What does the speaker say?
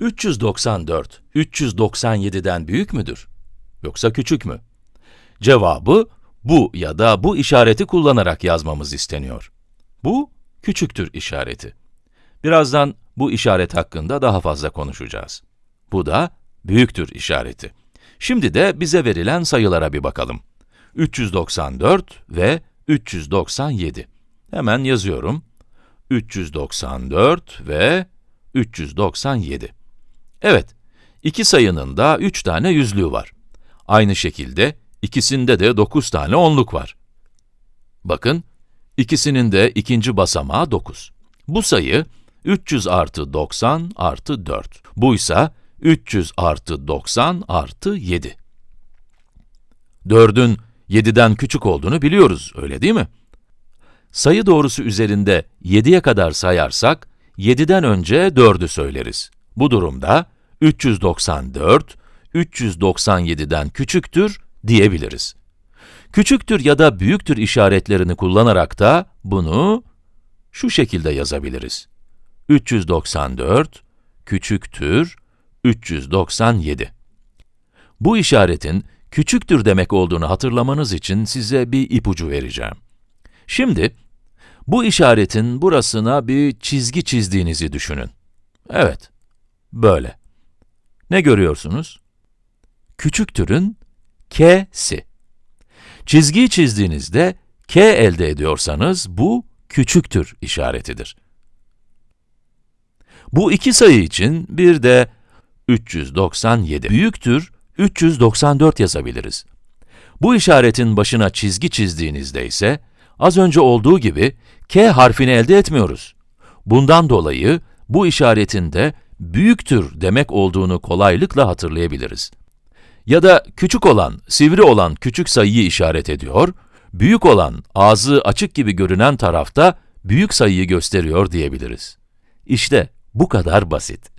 394, 397'den büyük müdür? Yoksa küçük mü? Cevabı, bu ya da bu işareti kullanarak yazmamız isteniyor. Bu, küçüktür işareti. Birazdan bu işaret hakkında daha fazla konuşacağız. Bu da büyüktür işareti. Şimdi de bize verilen sayılara bir bakalım. 394 ve 397. Hemen yazıyorum. 394 ve 397. Evet, iki sayının da 3 tane yüzlüğü var. Aynı şekilde ikisinde de 9 tane onluk var. Bakın, ikisinin de ikinci basamağı 9. Bu sayı 300 artı 90 artı 4. Bu ise 300 artı 90 artı 7. 4'ün 7'den küçük olduğunu biliyoruz, öyle değil mi? Sayı doğrusu üzerinde 7'ye kadar sayarsak, 7'den önce 4'ü söyleriz. Bu durumda 394, 397'den küçüktür diyebiliriz. Küçüktür ya da büyüktür işaretlerini kullanarak da bunu şu şekilde yazabiliriz. 394 küçüktür 397. Bu işaretin küçüktür demek olduğunu hatırlamanız için size bir ipucu vereceğim. Şimdi, bu işaretin burasına bir çizgi çizdiğinizi düşünün. Evet, böyle. Ne görüyorsunuz? Küçüktürün k'si. Çizgiyi çizdiğinizde k elde ediyorsanız bu küçüktür işaretidir. Bu iki sayı için bir de 397 büyüktür 394 yazabiliriz. Bu işaretin başına çizgi çizdiğinizde ise az önce olduğu gibi k harfini elde etmiyoruz. Bundan dolayı bu işaretin de büyüktür demek olduğunu kolaylıkla hatırlayabiliriz. Ya da küçük olan, sivri olan küçük sayıyı işaret ediyor, büyük olan, ağzı açık gibi görünen tarafta büyük sayıyı gösteriyor diyebiliriz. İşte bu kadar basit.